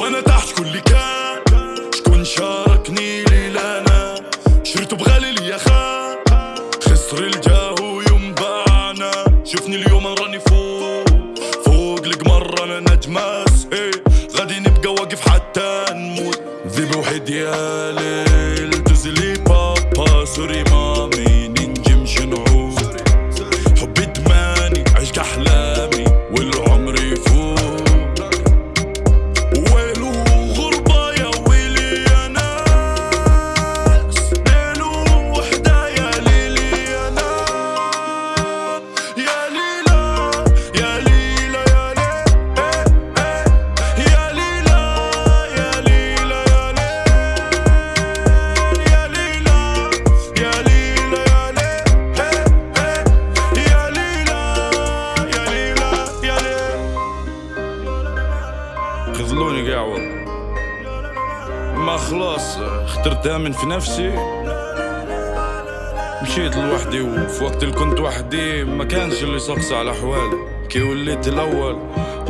وأنا تحت شكون اللي كان شكون شاركني ليلة أنا. شريتو بغالي ليا خان خسري الجاهو يوم باعنا. شوفني اليوم راني فوق فوق القمر أنا نجماس. إيه غادي نبقى واقف حتى نموت. ذي بوحدي يا ليل دوزي لي بابا سوري ليلى خذلوني قاعور ما خلاص اخترت امن في نفسي. مشيت لوحدي وفي وقت اللي كنت وحدي ما كانش اللي يسقسى على احوالي كي وليت الأول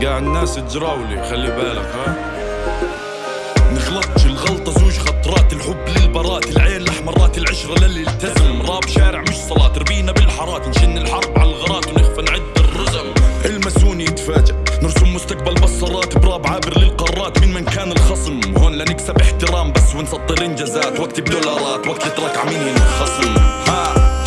قاع الناس تجراولي خلي بالك ها. نغلطش الغلطة زوج خطرات الحب خصم. هون لنكسب احترام بس ونسطر إنجازات. وقتي بدولارات وقت التراك عمين ينخصم. ها.